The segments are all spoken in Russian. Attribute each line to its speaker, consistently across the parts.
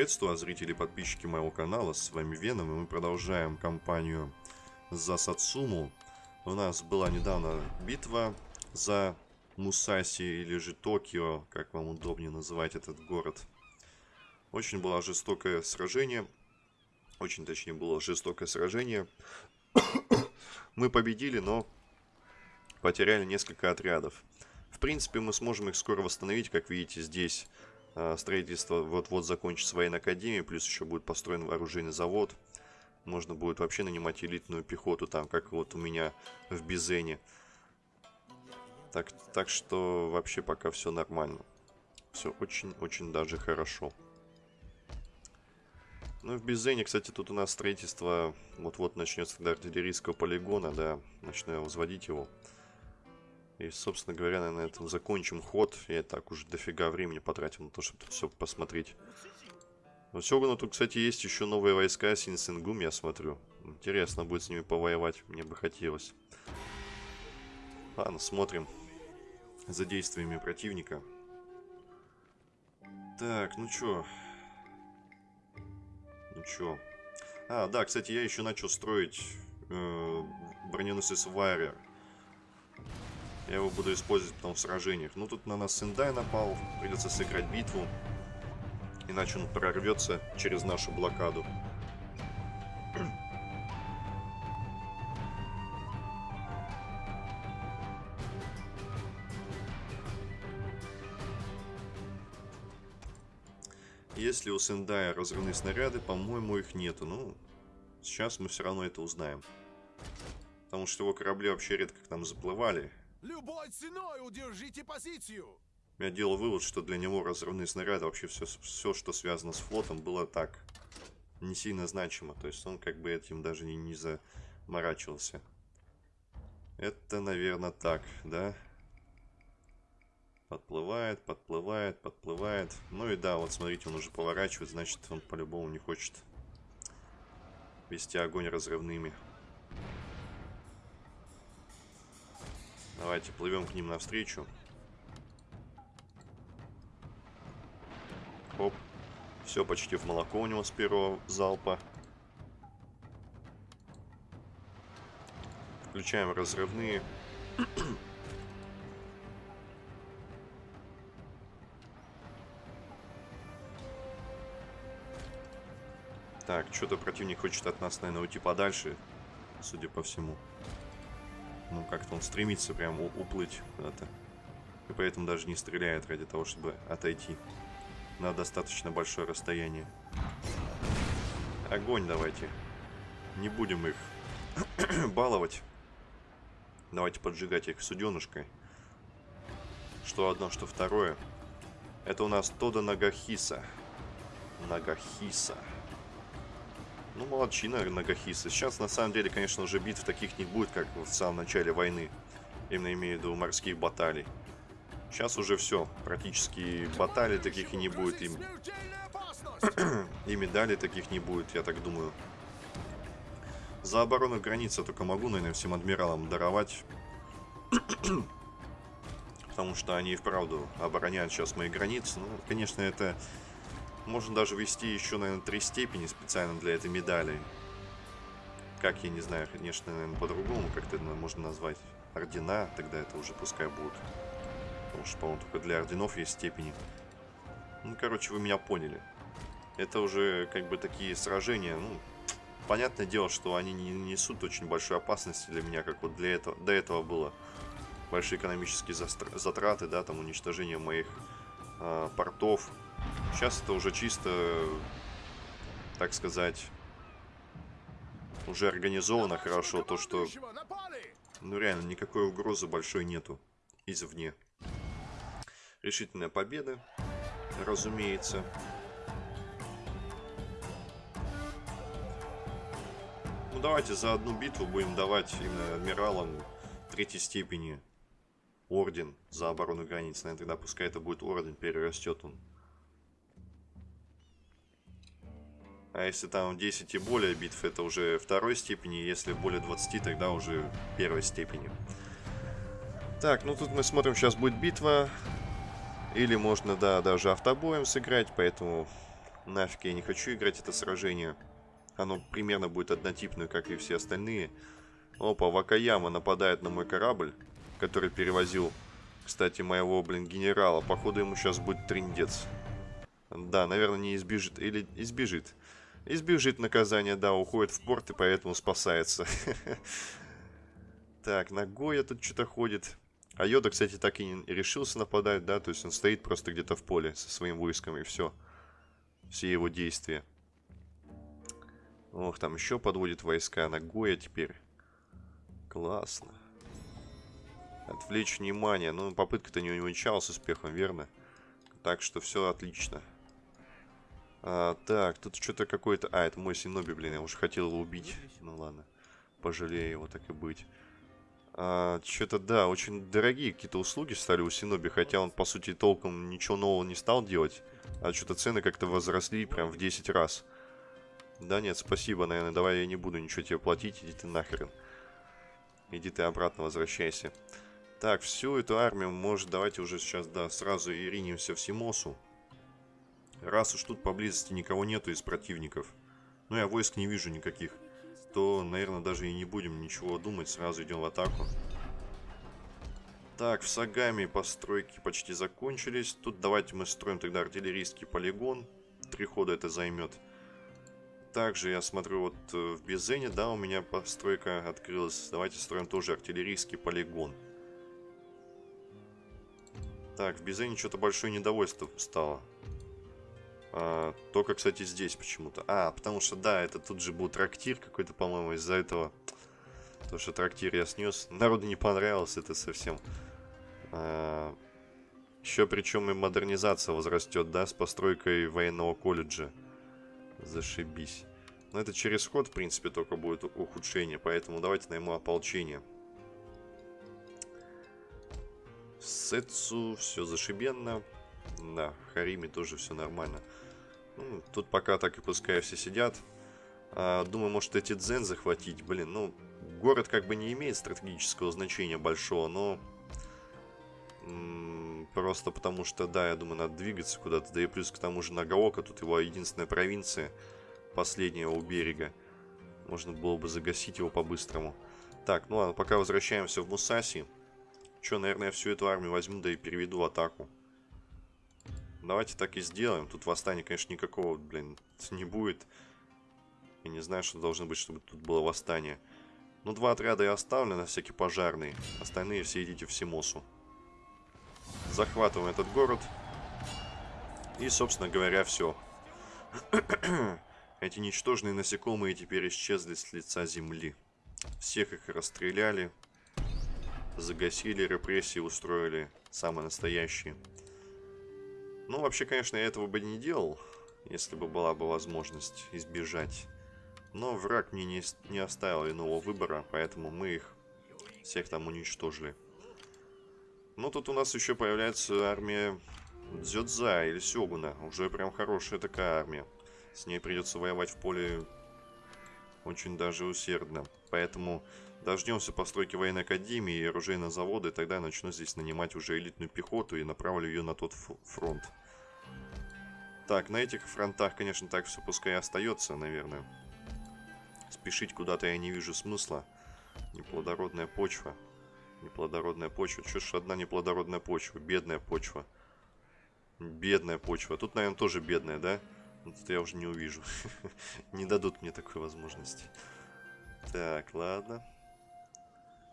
Speaker 1: Приветствую, зрители и подписчики моего канала, с вами Веном, и мы продолжаем кампанию за Сацуму. У нас была недавно битва за Мусаси или же Токио, как вам удобнее называть этот город. Очень было жестокое сражение, очень точнее было жестокое сражение. мы победили, но потеряли несколько отрядов. В принципе, мы сможем их скоро восстановить, как видите здесь а, строительство вот-вот закончится военная академия, плюс еще будет построен вооруженный завод. Можно будет вообще нанимать элитную пехоту там, как вот у меня в Бизене. Так, так что вообще пока все нормально. Все очень-очень даже хорошо. Ну, в Бизене, кстати, тут у нас строительство вот-вот начнется до артиллерийского полигона, да. Начну я возводить его. И, собственно говоря, наверное, на этом закончим ход. Я так уже дофига времени потратил на то, чтобы все посмотреть. Но равно тут, кстати, есть еще новые войска Синсенгум, я смотрю. Интересно будет с ними повоевать, мне бы хотелось. Ладно, смотрим за действиями противника. Так, ну чё? Ну чё? А, да, кстати, я еще начал строить э, броненосец Вайрер. Я его буду использовать потом в сражениях. Ну, тут на нас Сендай напал. Придется сыграть битву. Иначе он прорвется через нашу блокаду. Если у Сендая разрывные снаряды, по-моему, их нету. Ну, сейчас мы все равно это узнаем. Потому что его корабли вообще редко к нам заплывали. Любой ценой удержите позицию! Я делал вывод, что для него разрывные снаряды, вообще все, все, что связано с флотом, было так не сильно значимо. То есть он как бы этим даже не, не заморачивался. Это, наверное, так, да? Подплывает, подплывает, подплывает. Ну и да, вот смотрите, он уже поворачивает, значит, он по-любому не хочет вести огонь разрывными. Давайте плывем к ним навстречу. Оп. Все почти в молоко у него с первого залпа. Включаем разрывные. Так, что-то противник хочет от нас, наверное, уйти подальше, судя по всему. Ну, как-то он стремится прям уплыть куда-то. И поэтому даже не стреляет ради того, чтобы отойти на достаточно большое расстояние. Огонь давайте. Не будем их баловать. Давайте поджигать их суденышкой. Что одно, что второе. Это у нас Тода Нагахиса. Нагахиса. Ну, молодчина Нагахиса. Сейчас, на самом деле, конечно, уже битв таких не будет, как в самом начале войны. Именно имею в виду морских баталий. Сейчас уже все. Практически баталий таких и не будет. И, и медалей таких не будет, я так думаю. За оборону границы только могу, наверное, всем адмиралам даровать. Потому что они и вправду обороняют сейчас мои границы. Ну, конечно, это можно даже ввести еще, наверное, три степени специально для этой медали. Как, я не знаю, конечно, наверное, по-другому как-то можно назвать. Ордена, тогда это уже пускай будут. Потому что, по-моему, только для орденов есть степени. Ну, короче, вы меня поняли. Это уже, как бы, такие сражения, ну, понятное дело, что они не несут очень большой опасности для меня, как вот для этого, до этого было. Большие экономические затраты, да, там уничтожение моих э, портов, Сейчас это уже чисто, так сказать, уже организовано хорошо. То, что, ну реально, никакой угрозы большой нету извне. Решительная победа, разумеется. Ну давайте за одну битву будем давать именно адмиралам третьей степени орден за оборону границ. Наверное, тогда пускай это будет орден, перерастет он А если там 10 и более битв, это уже второй степени. Если более 20, тогда уже первой степени. Так, ну тут мы смотрим, сейчас будет битва. Или можно, да, даже автобоем сыграть, поэтому Нафиг я не хочу играть это сражение. Оно примерно будет однотипное, как и все остальные. Опа, Вакаяма нападает на мой корабль, который перевозил, кстати, моего, блин, генерала. Походу ему сейчас будет триндец. Да, наверное, не избежит. Или избежит. Избежит наказания, да, уходит в порт и поэтому спасается. Так, Нагоя тут что-то ходит. А Йода, кстати, так и не решился нападать, да, то есть он стоит просто где-то в поле со своим войском и все. Все его действия. Ох, там еще подводит войска Нагоя теперь. Классно. Отвлечь внимание. Ну, попытка-то не увенчалась успехом, верно? Так что все отлично. А, так, тут что-то какое-то... А, это мой Синоби, блин, я уже хотел его убить. Ну ладно, пожалею его, так и быть. А, что-то, да, очень дорогие какие-то услуги стали у Синоби, хотя он, по сути, толком ничего нового не стал делать. А что-то цены как-то возросли прям в 10 раз. Да нет, спасибо, наверное, давай я не буду ничего тебе платить, иди ты нахрен. Иди ты обратно возвращайся. Так, всю эту армию, может, давайте уже сейчас, да, сразу и ринемся в Симосу. Раз уж тут поблизости никого нету из противников, ну я войск не вижу никаких, то, наверное, даже и не будем ничего думать, сразу идем в атаку. Так, в Сагами постройки почти закончились. Тут давайте мы строим тогда артиллерийский полигон. Три хода это займет. Также я смотрю, вот э, в Безене, да, у меня постройка открылась. Давайте строим тоже артиллерийский полигон. Так, в Безене что-то большое недовольство стало. А, только, кстати, здесь почему-то. А, потому что, да, это тут же был трактир какой-то, по-моему, из-за этого. То, что трактир я снес. Народу не понравилось это совсем. А, еще причем и модернизация возрастет, да, с постройкой военного колледжа. Зашибись. Но это через ход, в принципе, только будет ухудшение. Поэтому давайте найму ополчение. Сетсу, все зашибенно. Да, в Хариме тоже все нормально. Ну, тут пока так и пускай все сидят. А, думаю, может эти дзен захватить. Блин, ну, город как бы не имеет стратегического значения большого, но... Просто потому что, да, я думаю, надо двигаться куда-то. Да и плюс к тому же Нагаока, тут его единственная провинция, последняя у берега. Можно было бы загасить его по-быстрому. Так, ну ладно, пока возвращаемся в Мусаси. Че, наверное, я всю эту армию возьму, да и переведу атаку. Давайте так и сделаем. Тут восстания, конечно, никакого, блин, не будет. Я не знаю, что должно быть, чтобы тут было восстание. Ну, два отряда я оставлю на всякие пожарные. Остальные все идите в Симосу. Захватываем этот город. И, собственно говоря, все. Эти ничтожные насекомые теперь исчезли с лица земли. Всех их расстреляли, загасили, репрессии устроили, самые настоящие. Ну, вообще, конечно, я этого бы не делал, если бы была бы возможность избежать. Но враг мне не, не оставил иного выбора, поэтому мы их всех там уничтожили. Ну, тут у нас еще появляется армия Дзёдза или Сёгуна. Уже прям хорошая такая армия. С ней придется воевать в поле очень даже усердно. Поэтому дождемся постройки военной академии и оружейного завода, и тогда я начну здесь нанимать уже элитную пехоту и направлю ее на тот фронт. Так, на этих фронтах, конечно, так все пускай остается, наверное. Спешить куда-то я не вижу смысла. Неплодородная почва. Неплодородная почва. Что ж одна неплодородная почва? Бедная почва. Бедная почва. Тут, наверное, тоже бедная, да? Ну, тут я уже не увижу. не дадут мне такой возможности. Так, ладно.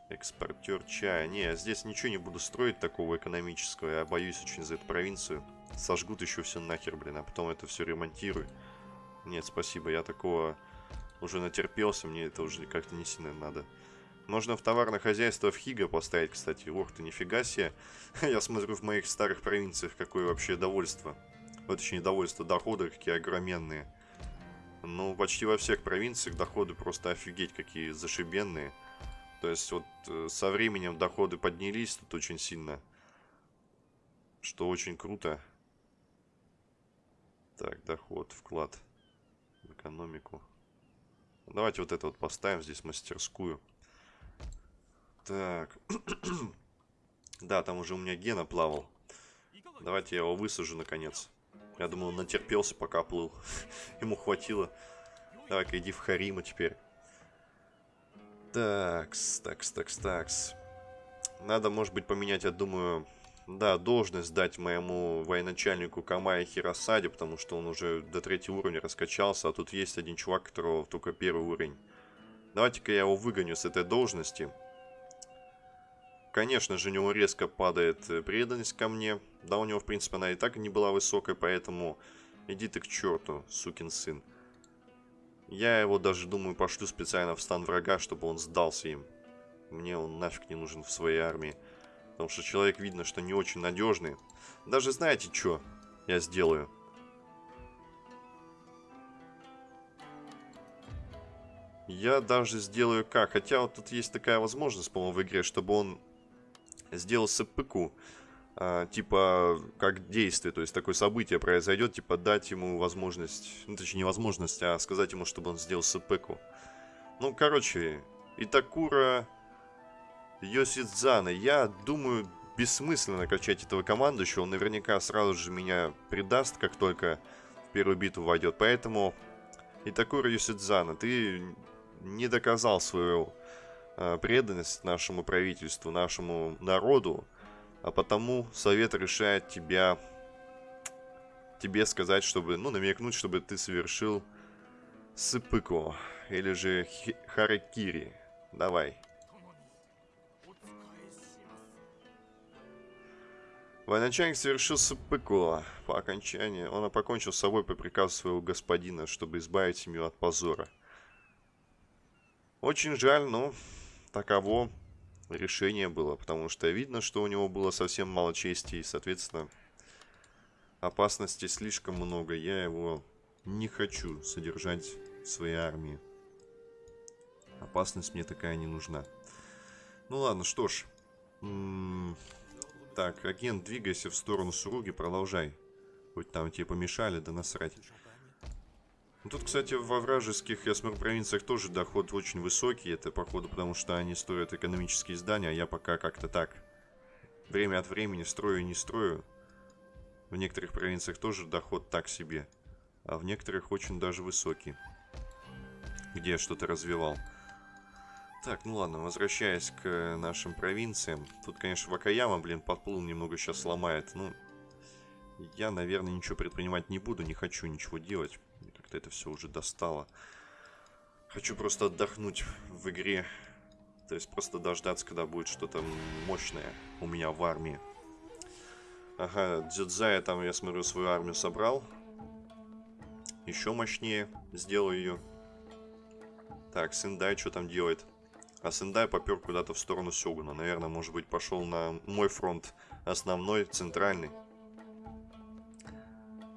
Speaker 1: Экспортер чая. Не, здесь ничего не буду строить такого экономического. Я боюсь очень за эту провинцию. Сожгут еще все нахер, блин, а потом это все ремонтирую. Нет, спасибо, я такого уже натерпелся, мне это уже как-то не сильно надо. Можно в товарное хозяйство в Хига поставить, кстати. Ох ты, нифига себе. Я смотрю в моих старых провинциях, какое вообще довольство. Вот еще недовольство, доходы какие огроменные. Ну, почти во всех провинциях доходы просто офигеть какие зашибенные. То есть вот э, со временем доходы поднялись тут очень сильно. Что очень круто. Так, доход, вклад в экономику. Давайте вот это вот поставим здесь мастерскую. Так. да, там уже у меня Гена плавал. Давайте я его высажу наконец. Я думал, он натерпелся, пока плыл. Ему хватило. Давай-ка иди в Харима теперь. Такс, такс, такс, такс. Надо, может быть, поменять, я думаю, да, должность дать моему военачальнику Камая Хиросаде, потому что он уже до третьего уровня раскачался, а тут есть один чувак, которого только первый уровень. Давайте-ка я его выгоню с этой должности. Конечно же, у него резко падает э, преданность ко мне. Да, у него, в принципе, она и так не была высокой, поэтому иди ты к черту, сукин сын. Я его даже, думаю, пошлю специально в стан врага, чтобы он сдался им. Мне он нафиг не нужен в своей армии. Потому что человек видно, что не очень надежный. Даже знаете, что я сделаю? Я даже сделаю как? Хотя вот тут есть такая возможность, по-моему, в игре, чтобы он сделал сыпыку. А, типа, как действие, то есть такое событие произойдет, типа дать ему возможность, ну точнее не возможность, а сказать ему, чтобы он сделал сыпыку. Ну, короче, Итакура Йосидзана. Я думаю, бессмысленно качать этого командующего. Он наверняка сразу же меня предаст, как только в первую битву войдет. Поэтому, Итакура Йосидзана, ты не доказал свою э, преданность нашему правительству, нашему народу. А потому совет решает тебя тебе сказать, чтобы, ну, намекнуть, чтобы ты совершил сыпыку или же харакири. Давай. Военачальник совершил сыпыку. По окончании он покончил с собой по приказу своего господина, чтобы избавить семью от позора. Очень жаль, но таково решение было, потому что видно, что у него было совсем мало чести, и, соответственно, опасностей слишком много. Я его не хочу содержать в своей армии. Опасность мне такая не нужна. Ну ладно, что ж. Так, агент, двигайся в сторону Суруги, продолжай. Хоть там тебе помешали, да насрать. Ну, тут, кстати, во вражеских, я смотрю, провинциях тоже доход очень высокий. Это, походу, потому что они строят экономические здания, а я пока как-то так. Время от времени строю и не строю. В некоторых провинциях тоже доход так себе. А в некоторых очень даже высокий. Где я что-то развивал. Так, ну ладно, возвращаясь к нашим провинциям. Тут, конечно, Вакаяма, блин, подплыл немного сейчас сломает. Ну, я, наверное, ничего предпринимать не буду, не хочу ничего делать. Как-то это все уже достало. Хочу просто отдохнуть в игре. То есть просто дождаться, когда будет что-то мощное у меня в армии. Ага, Дзюдзая там, я смотрю, свою армию собрал. Еще мощнее сделаю ее. Так, Сендай что там делает? А Сендай попер куда-то в сторону Сёгуна. Наверное, может быть, пошел на мой фронт основной, центральный.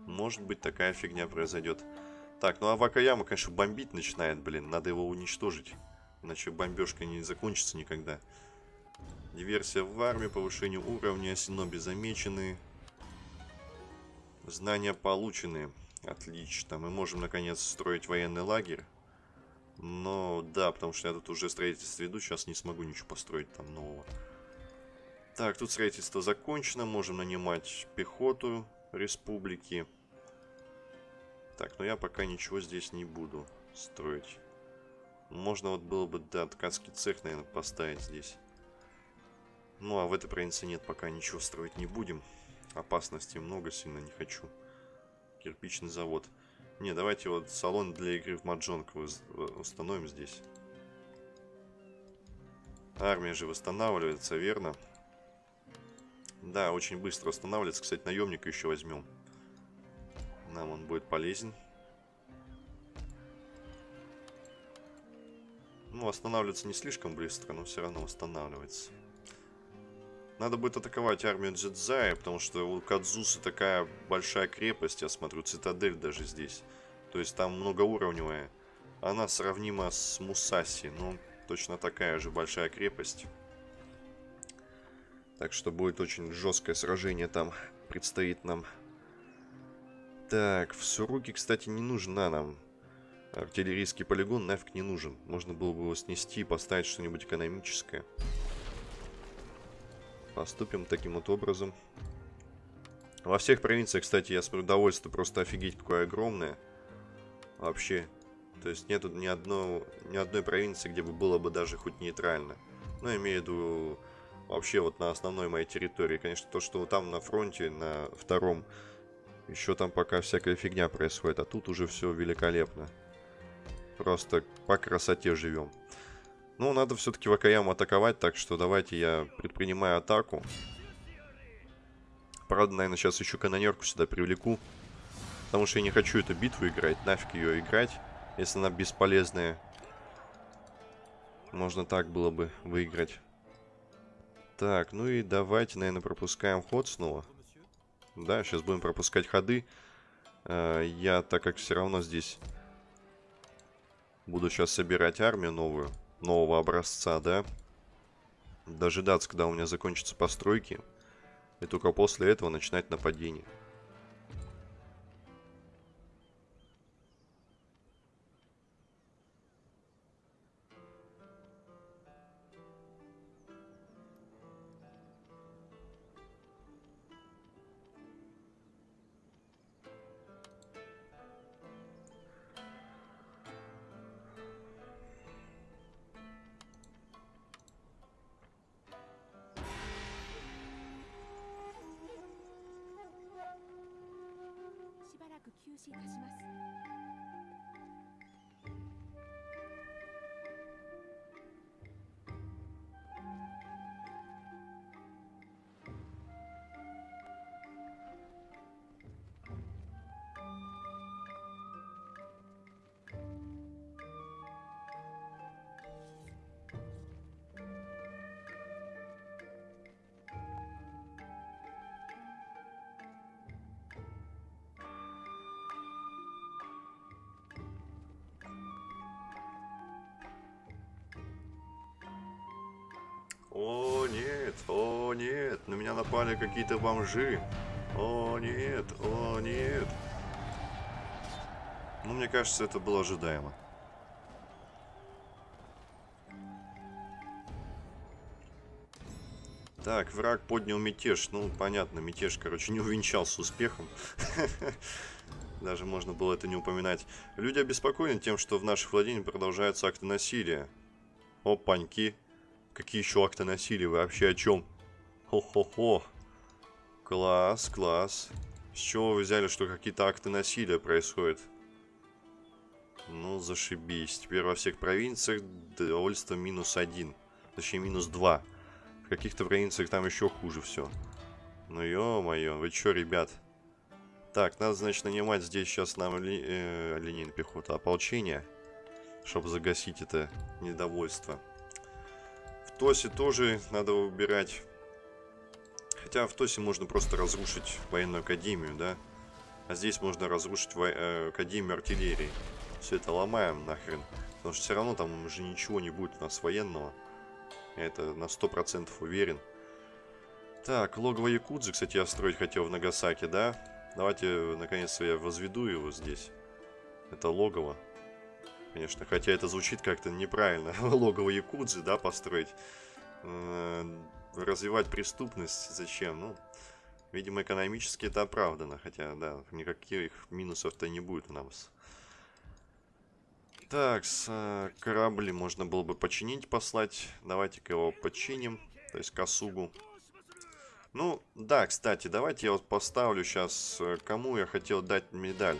Speaker 1: Может быть, такая фигня произойдет. Так, ну а Вакаяма, конечно, бомбить начинает, блин. Надо его уничтожить. Иначе бомбежка не закончится никогда. Диверсия в армии, повышение уровня, синоби замечены. Знания получены. Отлично. Мы можем, наконец, строить военный лагерь. Но, да, потому что я тут уже строительство веду, сейчас не смогу ничего построить там нового. Так, тут строительство закончено, можем нанимать пехоту республики. Так, но я пока ничего здесь не буду строить. Можно вот было бы, да, ткацкий цех, наверное, поставить здесь. Ну, а в этой провинции нет, пока ничего строить не будем. Опасностей много, сильно не хочу. Кирпичный завод. Не, давайте вот салон для игры в маджонг установим здесь. Армия же восстанавливается, верно? Да, очень быстро восстанавливается. Кстати, наемника еще возьмем. Нам он будет полезен. Ну, восстанавливается не слишком быстро, но все равно восстанавливается. Надо будет атаковать армию Джедзая, потому что у Кадзуса такая большая крепость, я смотрю, цитадель даже здесь. То есть там многоуровневая. Она сравнима с Мусаси, ну, точно такая же большая крепость. Так что будет очень жесткое сражение там предстоит нам. Так, в Суруке, кстати, не нужна нам артиллерийский полигон, нафиг не нужен. Можно было бы его снести и поставить что-нибудь экономическое. Поступим таким вот образом. Во всех провинциях, кстати, я смотрю, довольство просто офигеть какое огромное. Вообще. То есть нету ни, одно, ни одной провинции, где бы было бы даже хоть нейтрально. Ну, имею в виду вообще вот на основной моей территории. Конечно, то, что там на фронте, на втором, еще там пока всякая фигня происходит. А тут уже все великолепно. Просто по красоте живем. Ну, надо все-таки Вакаяму атаковать, так что давайте я предпринимаю атаку. Правда, наверное, сейчас еще канонерку сюда привлеку. Потому что я не хочу эту битву играть. Нафиг ее играть, если она бесполезная. Можно так было бы выиграть. Так, ну и давайте, наверное, пропускаем ход снова. Да, сейчас будем пропускать ходы. Э, я, так как все равно здесь буду сейчас собирать армию новую, нового образца, да, дожидаться, когда у меня закончатся постройки. И только после этого начинать нападение. しいたします。О, нет, о, нет, на меня напали какие-то бомжи. О, нет, о, нет. Ну, мне кажется, это было ожидаемо. Так, враг поднял мятеж. Ну, понятно, мятеж, короче, не увенчался успехом. Даже можно было это не упоминать. Люди обеспокоены тем, что в наших владениях продолжаются акты насилия. Опаньки. Какие еще акты насилия? Вы вообще о чем? Хо-хо-хо. Класс, класс. С чего вы взяли, что какие-то акты насилия происходят? Ну, зашибись. Теперь во всех провинциях довольство минус один. Точнее, минус два. В каких-то провинциях там еще хуже все. Ну, ё-моё, вы чё, ребят? Так, надо, значит, нанимать здесь сейчас нам ли, э, линейную пехоту ополчения, чтобы загасить это недовольство. Тосе тоже надо убирать. Хотя в Тосе можно просто разрушить военную академию, да? А здесь можно разрушить во э, академию артиллерии. Все это ломаем нахрен. Потому что все равно там уже ничего не будет у нас военного. Я это на 100% уверен. Так, логово Якудзы, кстати, я строить хотел в Нагасаке, да? Давайте, наконец-то, я возведу его здесь. Это логово. Конечно, хотя это звучит как-то неправильно. Логово Якудзы, да, построить. Развивать преступность зачем? Ну, видимо, экономически это оправдано. Хотя, да, никаких минусов-то не будет у нас. Так, с э, корабли можно было бы починить, послать. Давайте-ка его починим. То есть Касугу. Ну, да, кстати, давайте я вот поставлю сейчас, э, кому я хотел дать медаль.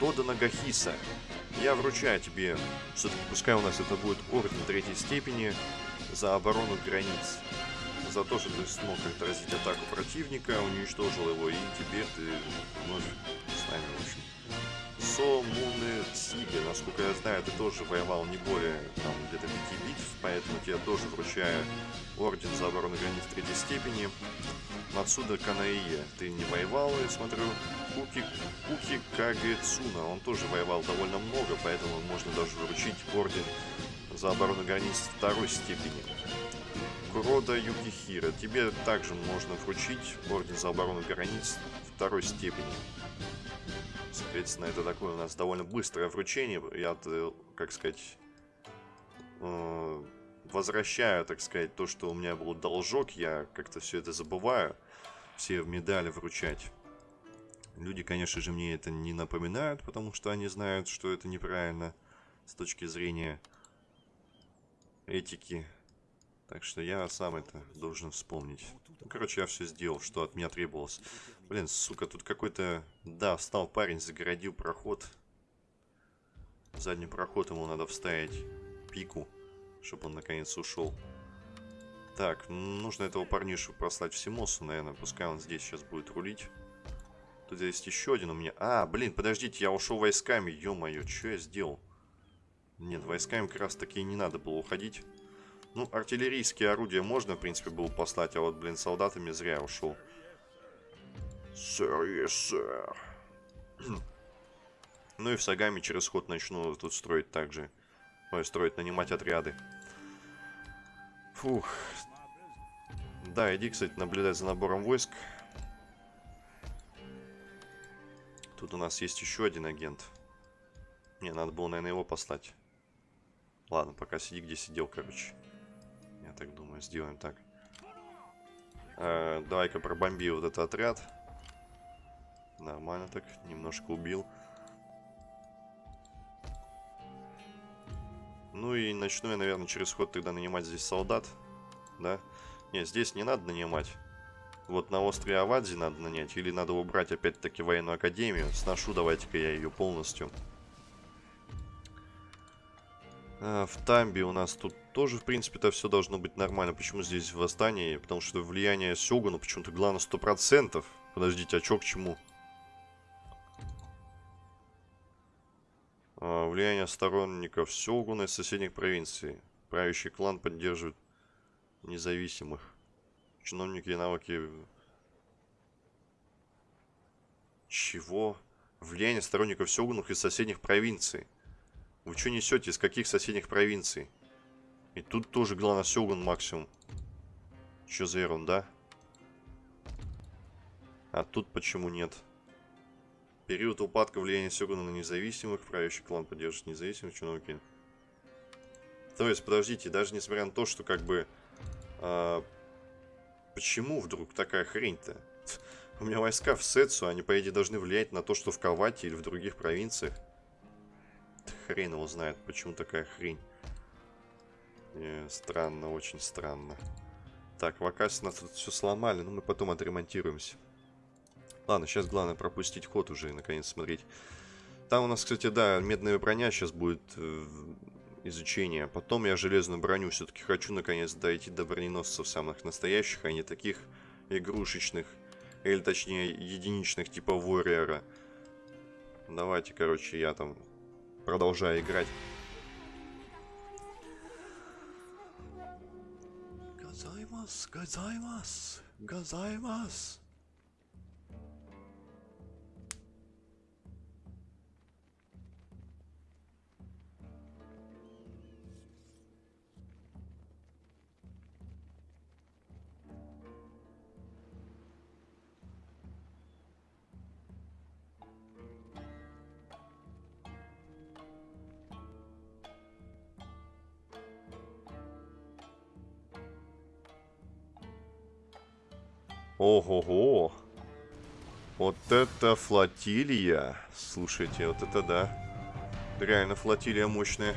Speaker 1: Тода Нагахиса. Я вручаю тебе, все-таки пускай у нас это будет орден третьей степени, за оборону границ. За то, что ты смог отразить атаку противника, уничтожил его, и теперь ты вновь с нами, в общем. Сомуны Сига, насколько я знаю, ты тоже воевал не более, где-то пяти битв, поэтому тебе тоже вручаю орден за оборону границ третьей степени. Отсюда Канаие, ты не воевал, я смотрю. Куки, Куки Кагецуна, он тоже воевал довольно много, поэтому можно даже вручить орден за оборону границ второй степени. Курода Юкихира, тебе также можно вручить орден за оборону границ второй степени. Соответственно, это такое у нас довольно быстрое вручение. Я, э, как сказать, э, возвращаю, так сказать, то, что у меня был должок. Я как-то все это забываю. все медали вручать. Люди, конечно же, мне это не напоминают, потому что они знают, что это неправильно с точки зрения этики. Так что я сам это должен вспомнить. Ну, короче, я все сделал, что от меня требовалось. Блин, сука, тут какой-то... Да, встал парень, загородил проход. Задний проход ему надо вставить пику, чтобы он наконец ушел. Так, нужно этого парнишу прослать в Симосу, наверное. Пускай он здесь сейчас будет рулить. Тут есть еще один у меня. А, блин, подождите, я ушел войсками. Ё-моё, что я сделал? Нет, войсками как раз таки не надо было уходить. Ну, артиллерийские орудия можно, в принципе, было послать, а вот, блин, солдатами зря ушел. Сэр, yes, сэр. ну и в Сагами через ход начну тут строить также. Ой, строить, нанимать отряды. Фух. Да, иди, кстати, наблюдать за набором войск. Тут у нас есть еще один агент. Не, надо было, наверное, его послать. Ладно, пока сиди, где сидел, короче. Я так думаю, сделаем так. Э, Давай-ка пробомби вот этот отряд. Нормально так, немножко убил. Ну и начну я, наверное, через ход тогда нанимать здесь солдат. Да? Нет, здесь не надо нанимать. Вот на острове Авадзи надо нанять. Или надо убрать опять-таки военную академию. Сношу давайте-ка я ее полностью. А, в Тамби у нас тут тоже, в принципе-то, все должно быть нормально. Почему здесь восстание? Потому что влияние Сёгуна почему-то главное 100%. Подождите, а чё к чему? Влияние сторонников Сёгуна из соседних провинций. Правящий клан поддерживает независимых. Чиновники и навыки... Чего? Влияние сторонников Сёгунов из соседних провинций. Вы что несете? Из каких соседних провинций? И тут тоже главное Сёгун максимум. Что за ерунда? А тут почему нет? Период упадка влияния Сёгуна на независимых. Правящий клан поддерживает независимых чиновники. То есть, подождите, даже несмотря на то, что как бы... А, почему вдруг такая хрень-то? У меня войска в Сетсу, они, по идее, должны влиять на то, что в Кавате или в других провинциях. Хрен его знает, почему такая хрень. Не, странно, очень странно. Так, в Акасе нас тут все сломали, но мы потом отремонтируемся. Ладно, сейчас главное пропустить ход уже и наконец смотреть. Там у нас, кстати, да, медная броня сейчас будет э, изучение. Потом я железную броню все-таки хочу наконец дойти до броненосцев самых настоящих, а не таких игрушечных. Или точнее единичных типа Warrior. Давайте, короче, я там продолжаю играть. Газаймас, газаймас, газаймас. Ого-го. Вот это флотилия. Слушайте, вот это да. Реально флотилия мощная.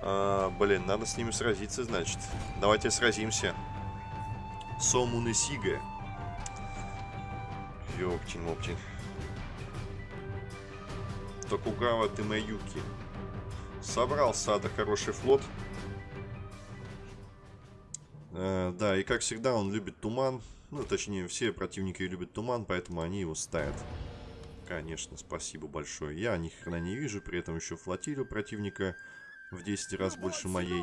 Speaker 1: А, блин, надо с ними сразиться, значит. Давайте сразимся. Сомун и Сига. Ёптин-моптин. Токугава Тимаюки. Собрал Сада хороший флот. Э, да, и как всегда он любит туман. Ну, точнее, все противники любят туман, поэтому они его ставят. Конечно, спасибо большое. Я ни хрена не вижу, при этом еще флотилию противника в 10 раз больше моей.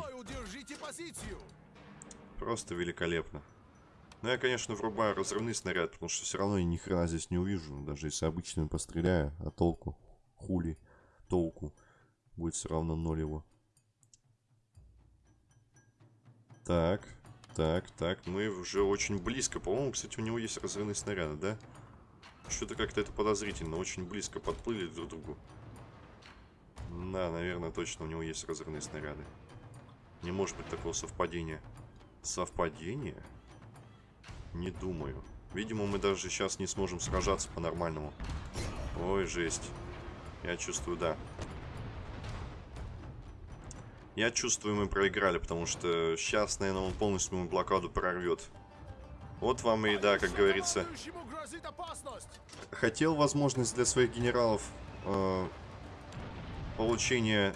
Speaker 1: Просто великолепно. Ну, я, конечно, врубаю разрывный снаряд, потому что все равно я ни хрена здесь не увижу. Даже если обычным постреляю, а толку, хули, толку, будет все равно ноль его. Так, так, так, мы уже очень близко. По-моему, кстати, у него есть разрывные снаряды, да? Что-то как-то это подозрительно. Очень близко подплыли друг к другу. Да, наверное, точно у него есть разрывные снаряды. Не может быть такого совпадения. Совпадение? Не думаю. Видимо, мы даже сейчас не сможем сражаться по-нормальному. Ой, жесть. Я чувствую, да. Я чувствую, мы проиграли, потому что сейчас, наверное, он полностью мою блокаду прорвет. Вот вам и да, как говорится. Хотел возможность для своих генералов э, получения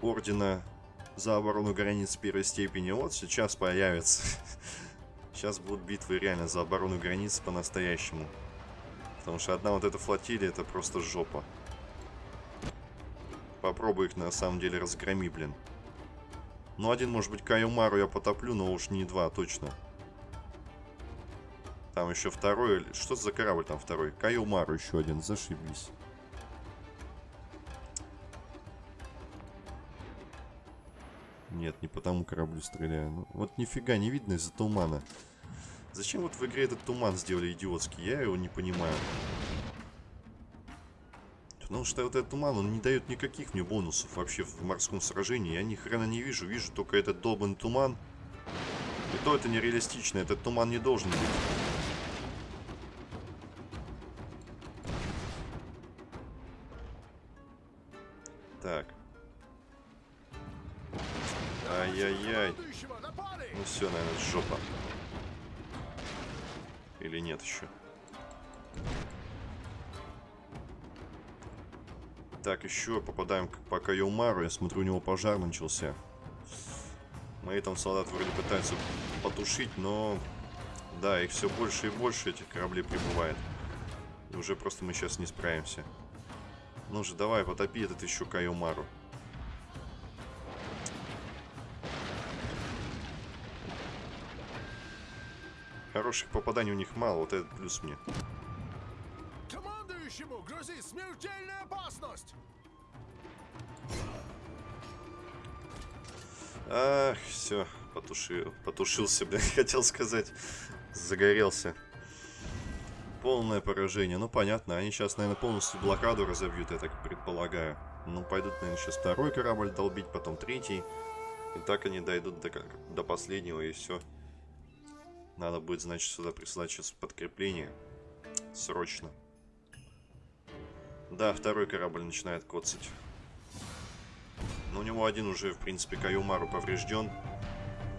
Speaker 1: ордена за оборону границ первой степени. Вот сейчас появится. Сейчас будут битвы реально за оборону границ по-настоящему. Потому что одна вот эта флотилия это просто жопа. Попробуй их на самом деле разгроми, блин. Ну, один, может быть, Каюмару я потоплю, но уж не два, точно. Там еще второй. Что за корабль там второй? Каюмару еще один, зашибись. Нет, не по тому кораблю стреляю. Ну, вот нифига не видно из-за тумана. Зачем вот в игре этот туман сделали идиотский? Я его не понимаю. Потому что вот этот туман, он не дает никаких мне бонусов вообще в морском сражении. Я ни хрена не вижу. Вижу только этот долбанный туман. И то это нереалистично. Этот туман не должен быть. Так. Ай-яй-яй. Ну все, наверное, жопа. Или нет еще? Так, еще попадаем по Кайомару. Я смотрю, у него пожар начался. Мои там солдаты вроде пытаются потушить, но... Да, их все больше и больше, этих кораблей прибывает. И уже просто мы сейчас не справимся. Ну же, давай, потопи этот еще Кайомару. Хороших попаданий у них мало, вот этот плюс мне.
Speaker 2: Командующему грозит смертельная опасность!
Speaker 1: Ах, все, потушил, потушился, блин, хотел сказать, загорелся. Полное поражение, ну понятно, они сейчас, наверное, полностью блокаду разобьют, я так предполагаю. Ну, пойдут, наверное, сейчас второй корабль долбить, потом третий. И так они дойдут до, до последнего, и все. Надо будет, значит, сюда прислать сейчас подкрепление. Срочно. Да, второй корабль начинает коцать. Но у него один уже, в принципе, Каюмару поврежден.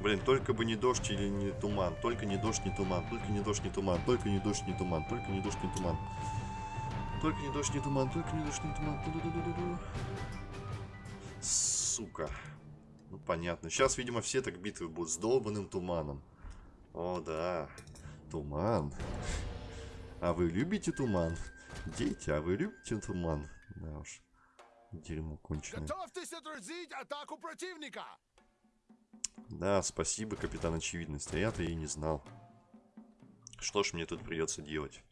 Speaker 1: Блин, только бы не дождь или не туман. Только не дождь, не туман. Только не дождь, не туман. Только не дождь, не туман. Только не дождь, не туман. Только не дождь, не туман. Только не дождь, не туман. Сука. Ну, понятно. Сейчас, видимо, все так битвы будут с долбанным туманом. О, да. Туман. А вы любите туман? Дети, а вы любите туман? Да уж. Дерьмо конченое.
Speaker 2: Готовьтесь отразить атаку противника!
Speaker 1: Да, спасибо, капитан очевидность. А я-то и не знал. Что ж мне тут придется делать?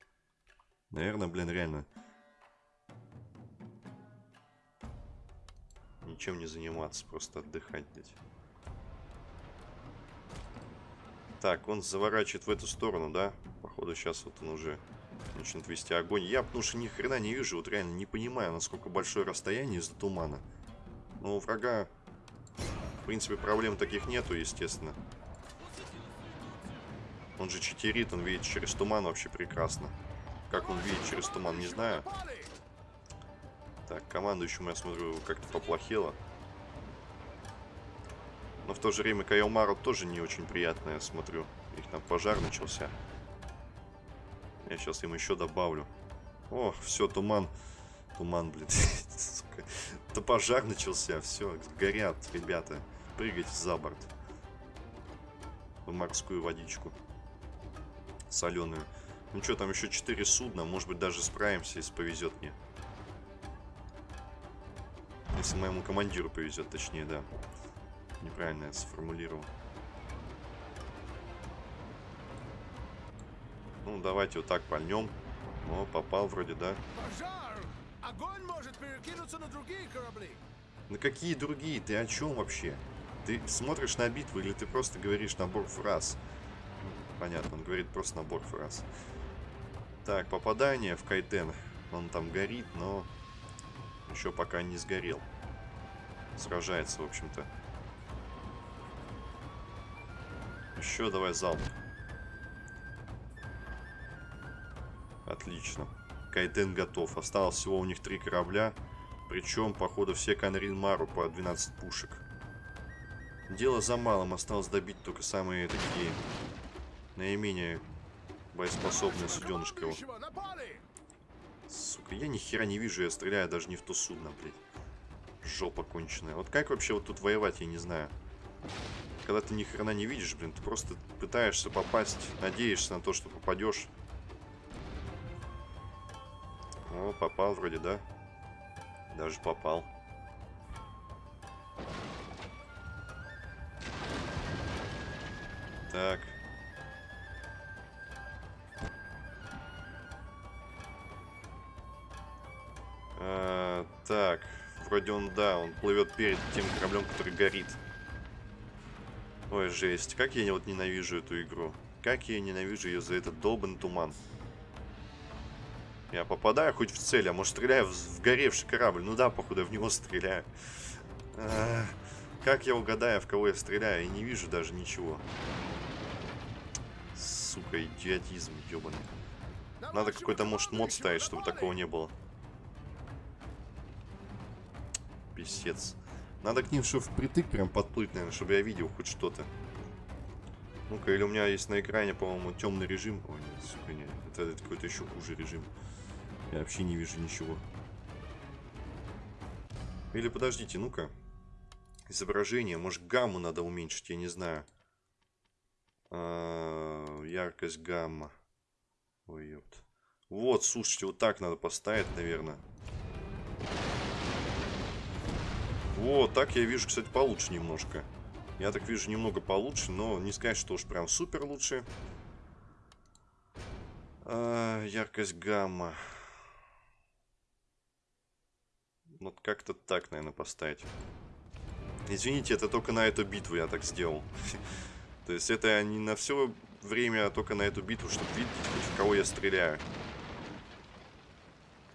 Speaker 1: Наверное, блин, реально. Ничем не заниматься, просто отдыхать, блядь. Так, он заворачивает в эту сторону, да? Походу, сейчас вот он уже начнет вести огонь. Я, потому что ни хрена не вижу, вот реально не понимаю, насколько большое расстояние из-за тумана. Но у врага, в принципе, проблем таких нету, естественно. Он же читерит, он видит через туман вообще прекрасно. Как он видит через туман, не знаю. Так, командующему, я смотрю, как-то поплохело. Но в то же время Кайомару тоже не очень приятно, я смотрю. Их там пожар начался. Я сейчас им еще добавлю. О, все, туман. Туман, блин. Сука. Да пожар начался, все, горят, ребята. Прыгайте за борт. В морскую водичку. Соленую. Ну что, там еще 4 судна. Может быть, даже справимся, если повезет мне. Если моему командиру повезет, точнее, да. Неправильно я сформулировал. Ну, давайте вот так пальнем. О, попал вроде, да?
Speaker 2: Пожар! Огонь может перекинуться на другие корабли!
Speaker 1: На какие другие? Ты о чем вообще? Ты смотришь на битву или ты просто говоришь набор фраз? Понятно, он говорит просто набор фраз. Так, попадание в Кайтен. Он там горит, но еще пока не сгорел. Сражается, в общем-то. Еще давай залп. Отлично. Кайден готов. Осталось всего у них три корабля. Причем, походу, все Канрин Мару по 12 пушек. Дело за малым. Осталось добить только самые такие наименее боеспособные суденышко. его. Сука, я ни хера не вижу, я стреляю даже не в то судно, блядь. Жопа конченая. Вот как вообще вот тут воевать, я не знаю. Когда ты ни хрена не видишь, блин, ты просто пытаешься попасть, надеешься на то, что попадешь. О, попал вроде, да? Даже попал. Так. А, так, вроде он, да, он плывет перед тем кораблем, который горит. Ой, жесть, как я вот ненавижу эту игру. Как я ненавижу ее за этот долбанный туман. Я попадаю хоть в цель, а может стреляю в, горевший корабль. Ну да, походу, в него стреляю. Как я угадаю, в кого я стреляю? Я не вижу даже ничего. Сука, идиотизм, ебаный. Надо какой-то, может, мод ставить, чтобы такого не было. Писец. Надо к ним что впритык прям подплыть, наверное, чтобы я видел хоть что-то. Ну-ка, или у меня есть на экране, по-моему, темный режим. Ой, нет, сука, нет. Это, это какой-то еще хуже режим. Я вообще не вижу ничего. Или подождите, ну-ка. Изображение. Может, гамму надо уменьшить, я не знаю. А, яркость гамма. Ой, ёпт. Вот, слушайте, вот так надо поставить, наверное. Вот, так я вижу, кстати, получше немножко. Я так вижу немного получше, но не сказать, что уж прям супер лучше. А, яркость гамма. Вот как-то так, наверное, поставить. Извините, это только на эту битву я так сделал. То есть это не на все время, а только на эту битву, чтобы видеть, в кого я стреляю.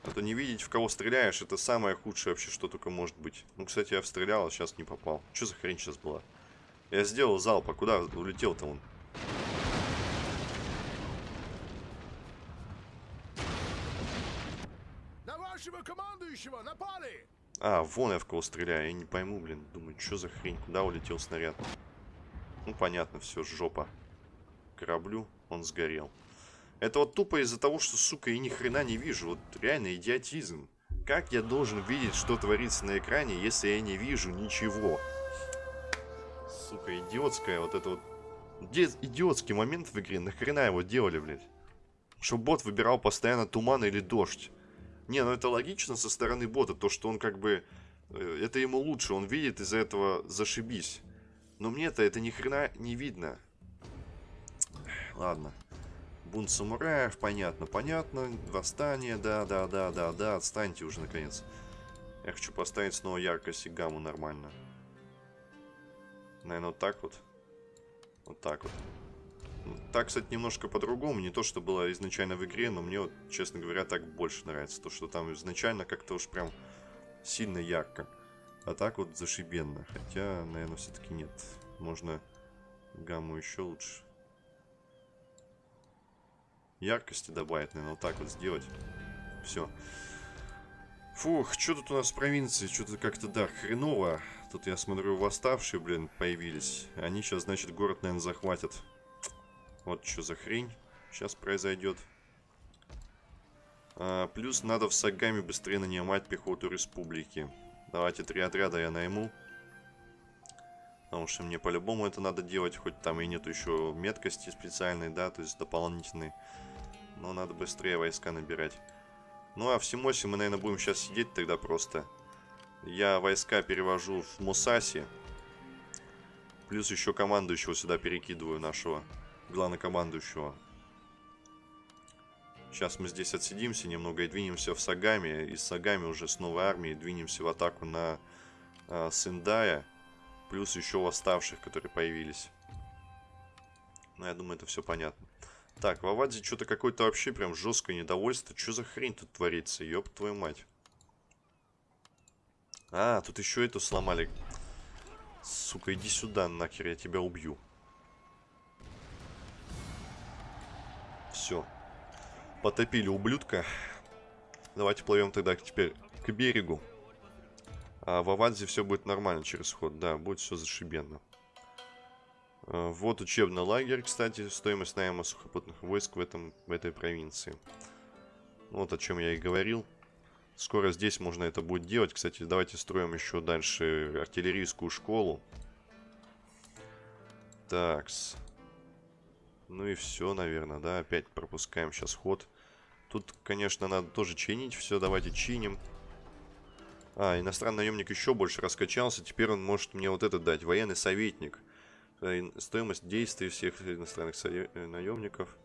Speaker 1: А то не видеть, в кого стреляешь, это самое худшее вообще, что только может быть. Ну, кстати, я стрелял, а сейчас не попал. Что за хрень сейчас была? Я сделал залп, а куда улетел-то он?
Speaker 2: На вашего командующего напали!
Speaker 1: А, вон я в кого стреляю, я не пойму, блин. Думаю, что за хрень, куда улетел снаряд? Ну, понятно, все, жопа. Кораблю, он сгорел. Это вот тупо из-за того, что, сука, я ни хрена не вижу. Вот реально идиотизм. Как я должен видеть, что творится на экране, если я не вижу ничего? Сука, идиотская вот это вот... Где идиотский момент в игре? Нахрена его делали, блядь? Чтобы бот выбирал постоянно туман или дождь. Не, ну это логично со стороны бота, то, что он как бы... э, Это ему лучше, он видит из-за этого зашибись. Но мне-то это ни хрена не видно. Ладно. Бунт самураев, понятно, понятно. Восстание, да, да, да, да, да. Отстаньте уже, наконец. Я хочу поставить снова яркость и гамму нормально. Наверное, вот так вот. Вот так вот. Ну, Так, кстати, немножко по-другому. Не то, что было изначально в игре, но мне, вот, честно говоря, так больше нравится. То, что там изначально как-то уж прям сильно ярко. А так вот зашибенно. Хотя, наверное, все-таки нет. Можно гамму еще лучше. Яркости добавить, наверное, вот так вот сделать. Все. Фух, что тут у нас в провинции? Что-то как-то, да, хреново. Тут, я смотрю, восставшие, блин, появились. Они сейчас, значит, город, наверное, захватят. Вот что за хрень сейчас произойдет. А, плюс надо в Сагами быстрее нанимать пехоту республики. Давайте три отряда я найму. Потому что мне по-любому это надо делать, хоть там и нету еще меткости специальной, да, то есть дополнительной. Но надо быстрее войска набирать. Ну а в Симосе мы, наверное, будем сейчас сидеть тогда просто. Я войска перевожу в Мусаси. Плюс еще командующего сюда перекидываю нашего главнокомандующего. Сейчас мы здесь отсидимся немного и двинемся в Сагами. Из Сагами уже с новой армией двинемся в атаку на э, Сендая. Плюс еще восставших, которые появились. Ну, я думаю, это все понятно. Так, в Аваде что-то какое-то вообще прям жесткое недовольство. Что за хрень тут творится? Ёб твою мать. А, тут еще эту сломали. Сука, иди сюда, нахер, я тебя убью. Все. Потопили ублюдка. Давайте плывем тогда теперь к берегу. А в Авадзе все будет нормально через ход. Да, будет все зашибенно. А, вот учебный лагерь, кстати. Стоимость найма сухопутных войск в, этом, в этой провинции. Вот о чем я и говорил. Скоро здесь можно это будет делать. Кстати, давайте строим еще дальше артиллерийскую школу. Такс. Ну и все, наверное, да. Опять пропускаем сейчас ход. Тут, конечно, надо тоже чинить все. Давайте чиним. А, иностранный наемник еще больше раскачался. Теперь он может мне вот это дать. Военный советник. Э, стоимость действий всех иностранных э, наемников.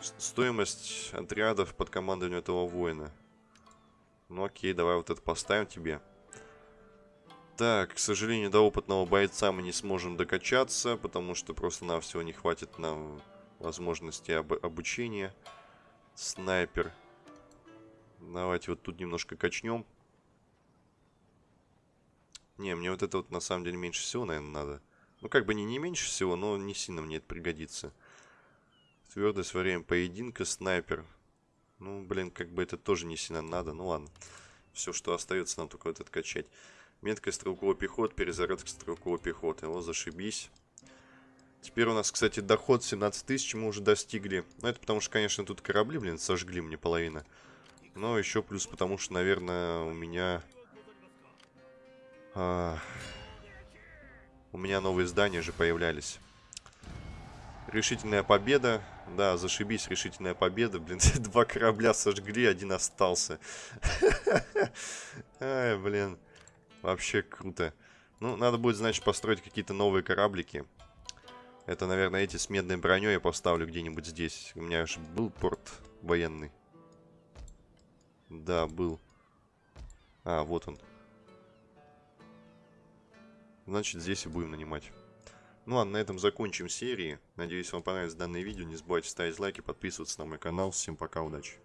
Speaker 1: Стоимость отрядов под командованием этого воина. Ну окей, давай вот это поставим тебе. Так, к сожалению, до опытного бойца мы не сможем докачаться, потому что просто-навсего не хватит нам возможности об обучения. Снайпер. Давайте вот тут немножко качнем. Не, мне вот это вот на самом деле меньше всего, наверное, надо. Ну, как бы не, не меньше всего, но не сильно мне это пригодится. Твердость во время поединка, снайпер. Ну, блин, как бы это тоже не сильно надо. Ну, ладно. Все, что остается, нам только вот это качать. Меткая стрелковый пехот, перезарядка стрелковой пехоты. О, зашибись. Теперь у нас, кстати, доход 17 тысяч мы уже достигли. Ну, это потому что, конечно, тут корабли, блин, сожгли мне половина. Но еще плюс потому что, наверное, у меня... А, у меня новые здания же появлялись. Решительная победа. Да, зашибись, решительная победа. Блин, два корабля сожгли, один остался. Ай, блин. Вообще круто. Ну, надо будет, значит, построить какие-то новые кораблики. Это, наверное, эти с медной броней я поставлю где-нибудь здесь. У меня же был порт военный. Да, был. А, вот он. Значит, здесь и будем нанимать. Ну а на этом закончим серии. Надеюсь, вам понравилось данное видео. Не забывайте ставить лайки, подписываться на мой канал. Всем пока, удачи.